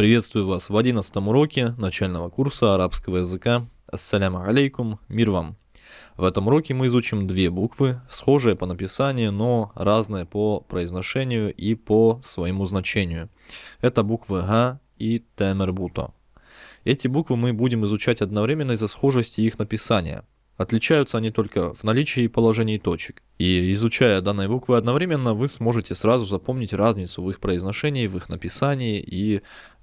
Приветствую вас в 11 уроке начального курса арабского языка. Ассаляму алейкум, мир вам. В этом уроке мы изучим две буквы, схожие по написанию, но разные по произношению и по своему значению. Это буквы Га и Темербуто. Эти буквы мы будем изучать одновременно из-за схожести их написания. Отличаются они только в наличии и положении точек. И изучая данные буквы одновременно, вы сможете сразу запомнить разницу в их произношении, в их написании и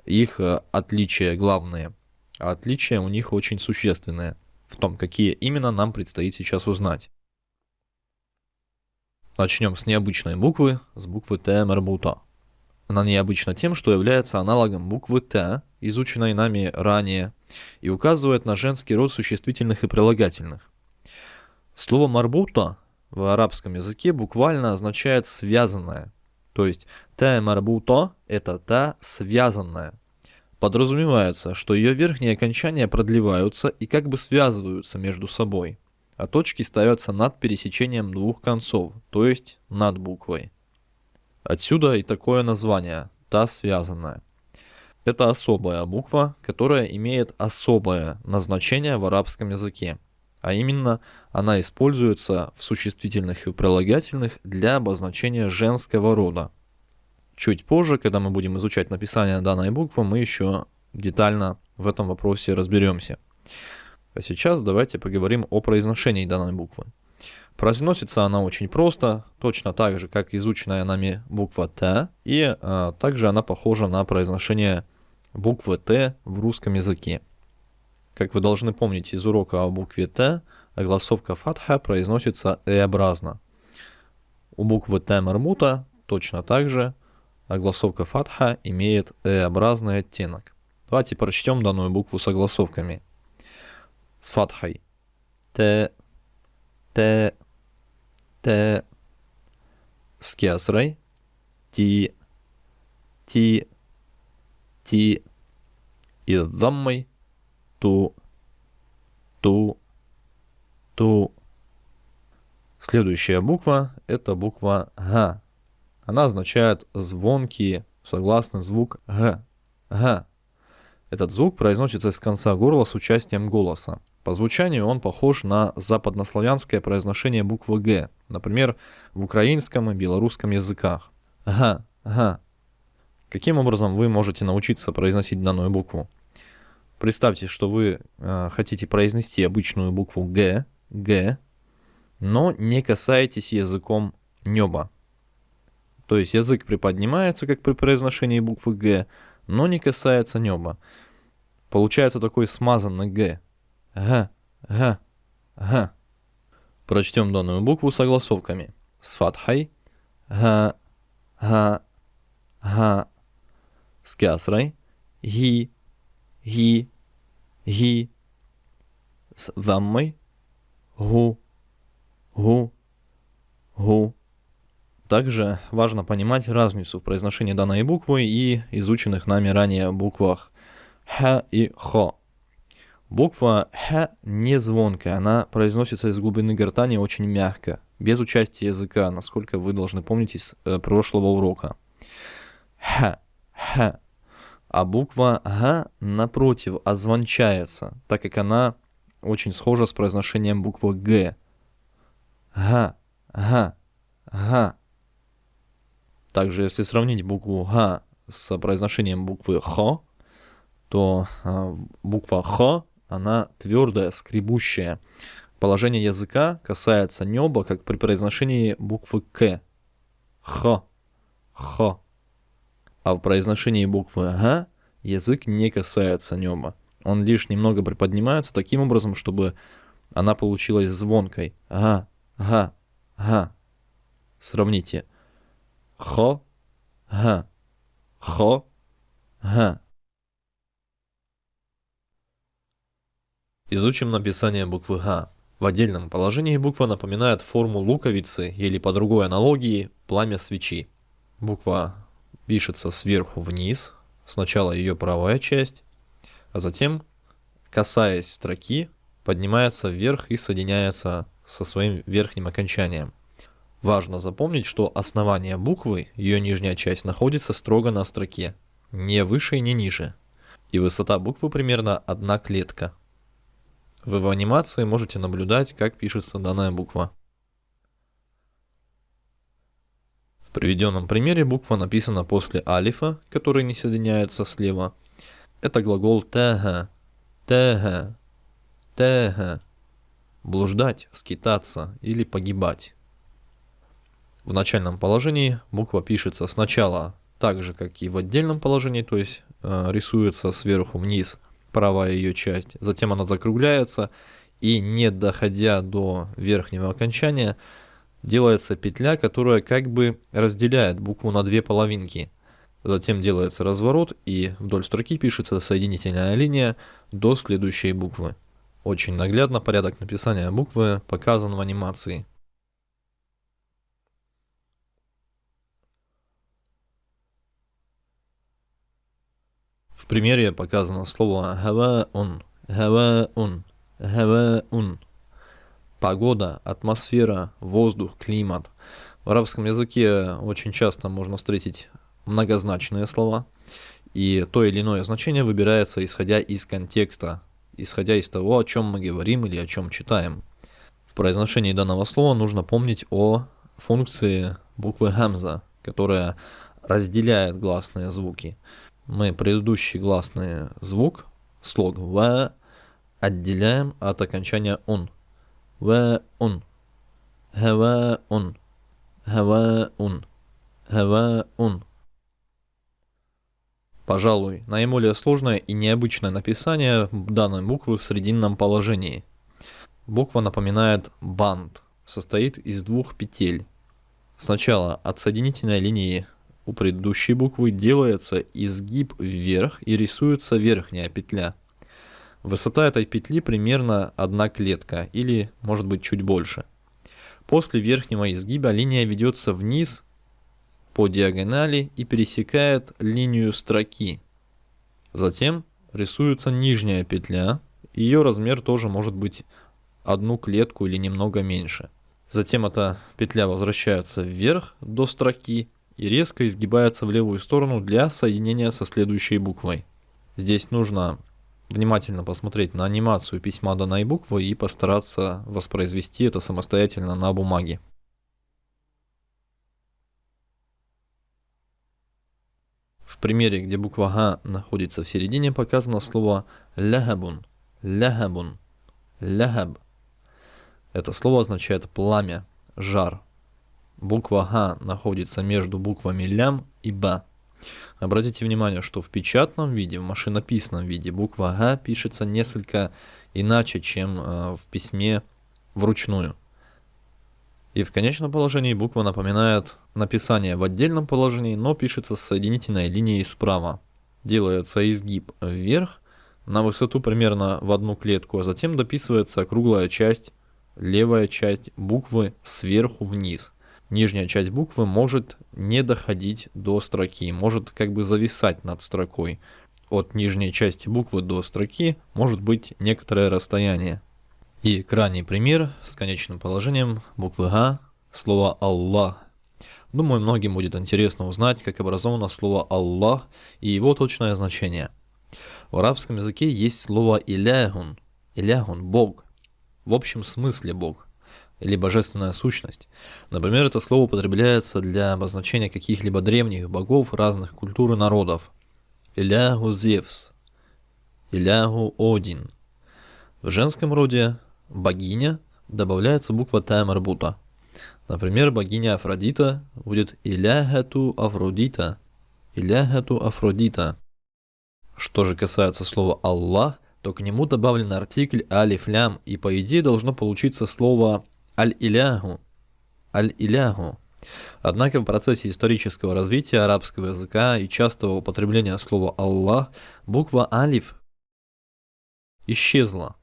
их э, отличия главные. А отличия у них очень существенные в том, какие именно нам предстоит сейчас узнать. Начнем с необычной буквы, с буквы Т Мербута. Она необычна тем, что является аналогом буквы Т, изученной нами ранее, и указывает на женский род существительных и прилагательных. Слово «марбута» в арабском языке буквально означает «связанное», то есть «та марбута» — это «та связанная». Подразумевается, что ее верхние окончания продлеваются и как бы связываются между собой, а точки ставятся над пересечением двух концов, то есть над буквой. Отсюда и такое название «та связанная». Это особая буква, которая имеет особое назначение в арабском языке, а именно она используется в существительных и прилагательных для обозначения женского рода. Чуть позже, когда мы будем изучать написание данной буквы, мы еще детально в этом вопросе разберемся. А сейчас давайте поговорим о произношении данной буквы. Произносится она очень просто, точно так же, как изученная нами буква Т, и а, также она похожа на произношение буквы Т в русском языке. Как вы должны помнить из урока о букве Т, огласовка фатха произносится «э-образно». У буквы Т мармута точно так же огласовка фатха имеет «э-образный оттенок. Давайте прочтем данную букву с огласовками. С фатхой. Т, Т, Т. С кесрой. Ти, Ти, Ти. И с даммой. Ту, Ту, Ту. Следующая буква – это буква Г. Она означает звонкий согласный звук «г». «Г». Этот звук произносится с конца горла с участием голоса. По звучанию он похож на западнославянское произношение буквы «г», например, в украинском и белорусском языках. «Га», «га». Каким образом вы можете научиться произносить данную букву? Представьте, что вы э, хотите произнести обычную букву «г», «г», но не касаетесь языком неба. То есть язык приподнимается, как при произношении буквы «г», но не касается неба. Получается такой смазанный «г». «Г», «г», «г». Прочтем данную букву согласовками. С фатхой. «г», «г», «г». С кясрой. «ги», «ги», «ги». С даммой. «гу», «гу», «гу». Также важно понимать разницу в произношении данной буквы и изученных нами ранее буквах Х и Хо. Буква Х не звонкая, она произносится из глубины гортани очень мягко, без участия языка, насколько вы должны помнить из э, прошлого урока. Х, Х. А буква Г, напротив, озвончается, так как она очень схожа с произношением буквы Г. Г, Г, Г. Также, если сравнить букву Х с произношением буквы Х, то а, буква Х, она твердая, скребущая. Положение языка касается неба, как при произношении буквы К. Х. Х. А в произношении буквы Г язык не касается неба. Он лишь немного приподнимается таким образом, чтобы она получилась звонкой. Га, га, га. Сравните. Хо, га, хо, га. Изучим написание буквы Г. В отдельном положении буква напоминает форму луковицы или по другой аналогии пламя свечи. Буква пишется сверху вниз, сначала ее правая часть, а затем, касаясь строки, поднимается вверх и соединяется со своим верхним окончанием. Важно запомнить, что основание буквы, ее нижняя часть, находится строго на строке. не выше и не ниже. И высота буквы примерно одна клетка. Вы в анимации можете наблюдать, как пишется данная буква. В приведенном примере буква написана после алифа, который не соединяется слева. Это глагол тега, тега, тега. Блуждать, скитаться или погибать. В начальном положении буква пишется сначала так же, как и в отдельном положении, то есть э, рисуется сверху вниз правая ее часть. Затем она закругляется и не доходя до верхнего окончания, делается петля, которая как бы разделяет букву на две половинки. Затем делается разворот и вдоль строки пишется соединительная линия до следующей буквы. Очень наглядно порядок написания буквы показан в анимации. В примере показано слово «хава-ун», «хава-ун», «хава-ун». Погода, атмосфера, воздух, климат. В арабском языке очень часто можно встретить многозначные слова, и то или иное значение выбирается исходя из контекста, исходя из того, о чем мы говорим или о чем читаем. В произношении данного слова нужно помнить о функции буквы «хамза», которая разделяет гласные звуки мы предыдущий гласный звук, слог «в» отделяем от окончания «он». «Хава» «он». «Хава» «он». Пожалуй, наиболее сложное и необычное написание данной буквы в срединном положении. Буква напоминает бант, состоит из двух петель. Сначала от соединительной линии у предыдущей буквы делается изгиб вверх и рисуется верхняя петля. Высота этой петли примерно одна клетка или может быть чуть больше. После верхнего изгиба линия ведется вниз по диагонали и пересекает линию строки. Затем рисуется нижняя петля, ее размер тоже может быть одну клетку или немного меньше. Затем эта петля возвращается вверх до строки и резко изгибается в левую сторону для соединения со следующей буквой. Здесь нужно внимательно посмотреть на анимацию письма данной буквы и постараться воспроизвести это самостоятельно на бумаге. В примере, где буква Г находится в середине, показано слово «лягабун», «лягабун», «лягаб». Это слово означает пламя, жар, Буква Х находится между буквами лям и Б. Обратите внимание, что в печатном виде, в машинописном виде буква Г пишется несколько иначе, чем э, в письме вручную. И в конечном положении буква напоминает написание в отдельном положении, но пишется с соединительной линией справа. Делается изгиб вверх на высоту примерно в одну клетку, а затем дописывается круглая часть, левая часть буквы сверху вниз нижняя часть буквы может не доходить до строки, может как бы зависать над строкой. От нижней части буквы до строки может быть некоторое расстояние. И крайний пример с конечным положением буквы Г, слово «Аллах». Думаю, многим будет интересно узнать, как образовано слово «Аллах» и его точное значение. В арабском языке есть слово «иляхун», «иляхун» – «бог», в общем смысле «бог» или божественная сущность. Например, это слово употребляется для обозначения каких-либо древних богов разных культур и народов. Илягу Зевс, Илягу Один. В женском роде богиня добавляется буква Таймарбута. Например, богиня Афродита будет Илягату Афродита, Илягату Афродита. Что же касается слова Аллах, то к нему добавлен артикль алиф-лям, и по идее должно получиться слово аль-иляху, аль-иляху. Однако в процессе исторического развития арабского языка и частого употребления слова «Аллах» буква «Алиф» исчезла.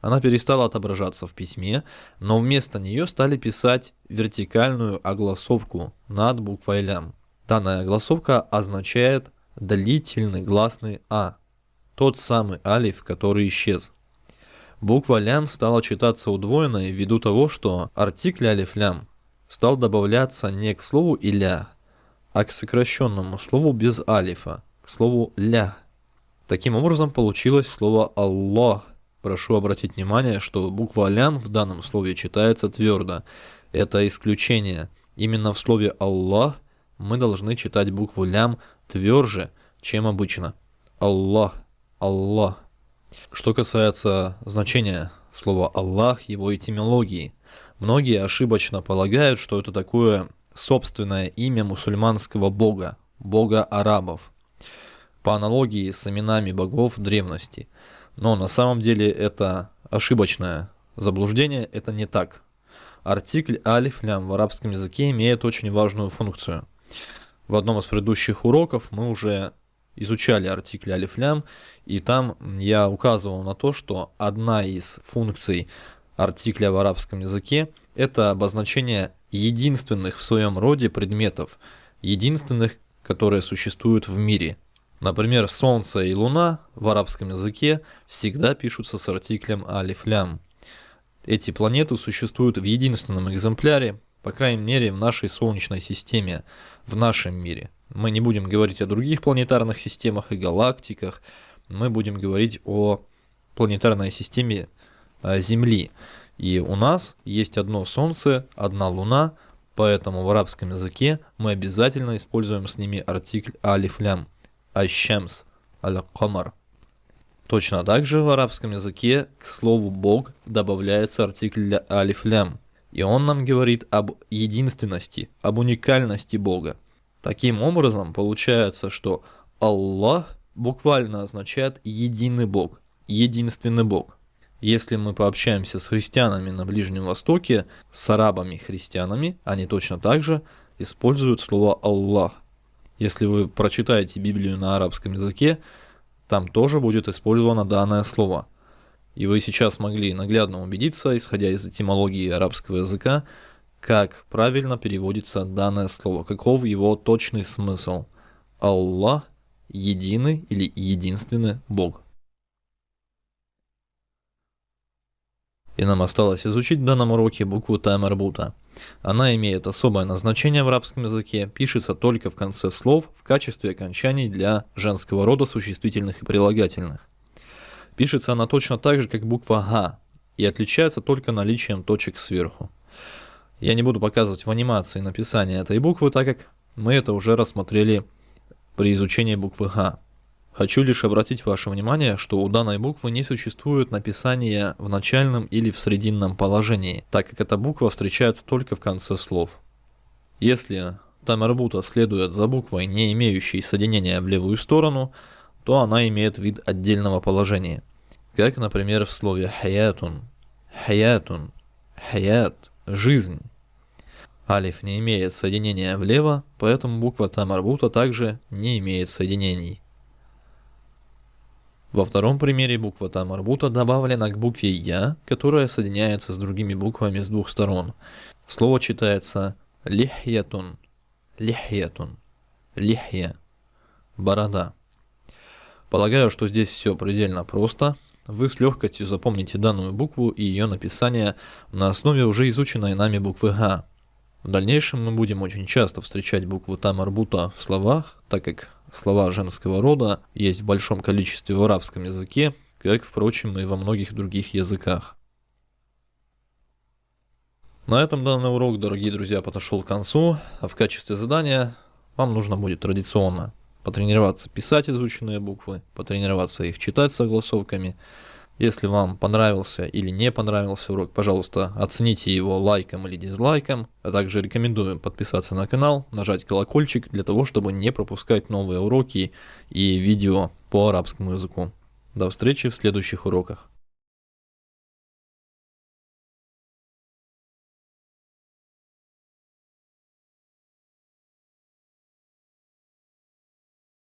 Она перестала отображаться в письме, но вместо нее стали писать вертикальную огласовку над буквой «Лям». Данная огласовка означает длительный гласный «А», тот самый алиф, который исчез. Буква лям стала читаться удвоенной ввиду того, что артикль алиф-лям стал добавляться не к слову иля, а к сокращенному слову без алифа, слову «ля». Таким образом получилось слово «Аллах». Прошу обратить внимание, что буква «лям» в данном слове читается твердо. Это исключение. Именно в слове «Аллах» мы должны читать букву «лям» тверже, чем обычно. Аллах, Аллах. Что касается значения слова Аллах, его этимологии, многие ошибочно полагают, что это такое собственное имя мусульманского бога, бога арабов, по аналогии с именами богов древности. Но на самом деле это ошибочное заблуждение, это не так. Артикль алиф лям в арабском языке имеет очень важную функцию. В одном из предыдущих уроков мы уже изучали артикль алиф лям, и там я указывал на то, что одна из функций артикля в арабском языке – это обозначение единственных в своем роде предметов, единственных, которые существуют в мире. Например, Солнце и Луна в арабском языке всегда пишутся с артиклем алиф лям. Эти планеты существуют в единственном экземпляре, по крайней мере в нашей Солнечной системе, в нашем мире – мы не будем говорить о других планетарных системах и галактиках, мы будем говорить о планетарной системе э, Земли. И у нас есть одно Солнце, одна Луна, поэтому в арабском языке мы обязательно используем с ними артикль алиф лям, ащамс, аль-камар. Точно так же в арабском языке к слову «бог» добавляется артикль алиф лям, и он нам говорит об единственности, об уникальности Бога. Таким образом, получается, что Аллах буквально означает единый Бог, единственный Бог. Если мы пообщаемся с христианами на Ближнем Востоке, с арабами-христианами, они точно так же используют слово Аллах. Если вы прочитаете Библию на арабском языке, там тоже будет использовано данное слово. И вы сейчас могли наглядно убедиться, исходя из этимологии арабского языка, как правильно переводится данное слово, каков его точный смысл. Аллах – единый или единственный Бог. И нам осталось изучить в данном уроке букву Таймарбута. Она имеет особое назначение в арабском языке, пишется только в конце слов в качестве окончаний для женского рода существительных и прилагательных. Пишется она точно так же, как буква Га, и отличается только наличием точек сверху. Я не буду показывать в анимации написание этой буквы, так как мы это уже рассмотрели при изучении буквы Х. Хочу лишь обратить ваше внимание, что у данной буквы не существует написания в начальном или в срединном положении, так как эта буква встречается только в конце слов. Если тамербута следует за буквой, не имеющей соединения в левую сторону, то она имеет вид отдельного положения. Как, например, в слове хаятун, хаятун, хаят, жизнь. Алиф не имеет соединения влево, поэтому буква Тамарбута также не имеет соединений. Во втором примере буква Тамарбута добавлена к букве Я, которая соединяется с другими буквами с двух сторон. Слово читается лихьятун, лихьятун, лихья, борода. Полагаю, что здесь все предельно просто. Вы с легкостью запомните данную букву и ее написание на основе уже изученной нами буквы Г. В дальнейшем мы будем очень часто встречать букву тамарбута в словах, так как слова женского рода есть в большом количестве в арабском языке, как, впрочем, и во многих других языках. На этом данный урок, дорогие друзья, подошел к концу, а в качестве задания вам нужно будет традиционно потренироваться писать изученные буквы, потренироваться их читать согласовками, если вам понравился или не понравился урок, пожалуйста, оцените его лайком или дизлайком, а также рекомендую подписаться на канал, нажать колокольчик для того, чтобы не пропускать новые уроки и видео по арабскому языку. До встречи в следующих уроках.